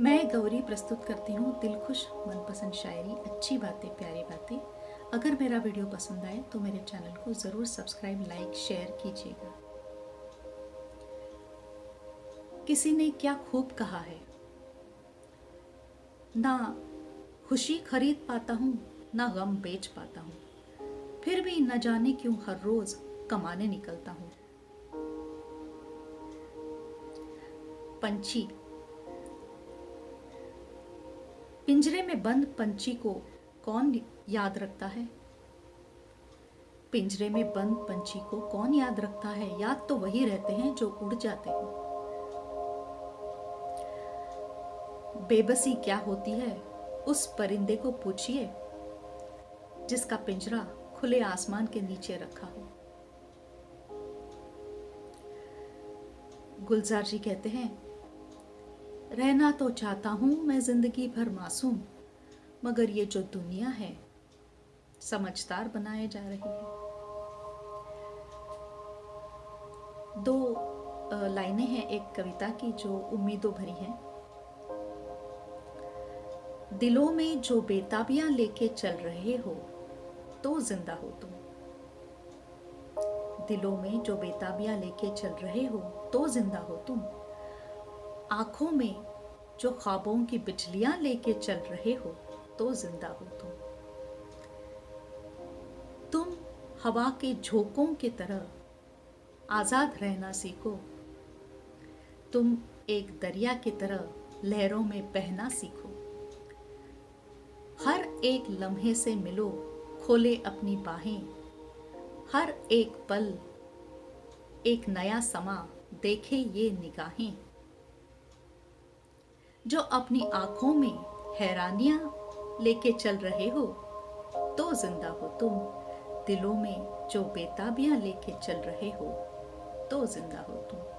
मैं गौरी प्रस्तुत करती हूँ दिल खुश मनपसंद शायरी, अच्छी बातें, प्यारी बातें। अगर मेरा वीडियो पसंद आए तो मेरे चैनल को ज़रूर सब्सक्राइब, लाइक, शेयर कीजिएगा। किसी ने क्या खूब कहा है? ना खुशी खरीद पाता हूँ, ना गम बेच पाता हूँ। फिर भी न जाने क्यों हर रोज़ कमाने निकलता हूँ। पंछी पिंजरे में बंद पंछी को कौन याद रखता है? पिंजरे में बंद पंछी को कौन याद रखता है? याद तो वही रहते हैं जो उड़ जाते हैं। बेबसी क्या होती है? उस परिंदे को पूछिए, जिसका पिंजरा खुले आसमान के नीचे रखा हो। गुलजार जी कहते हैं रहना तो चाहता हूँ, मैं ज़िंदगी भर मासूम, मगर ये जो दुनिया है, समझदार बनाए जा रही है। दो लाइनें हैं एक कविता की जो उम्मीदों भरी हैं। दिलों में जो बेताबियाँ लेके चल रहे हो तो ज़िंदा हो तुम। दिलों में जो बेताबियाँ लेके चल रहे हो तो ज़िंदा हो तुम। आँखों में जो ख्वाबों की बिजलियाँ लेके चल रहे हो तो ज़िंदा हो तुम। तुम हवा के झोंकों की तरह आज़ाद रहना सीखो। तुम एक दरिया की तरह लहरों में बहना सीखो। हर एक लम्हे से मिलो, खोले अपनी बाहें। हर एक पल, एक नया समा, देखे ये निगाहें। जो अपनी आँखों में हैरानियाँ लेके चल रहे हो तो ज़िंदा हो तुम। दिलों में जो बेताबियाँ लेके चल रहे हो तो ज़िंदा हो तुम।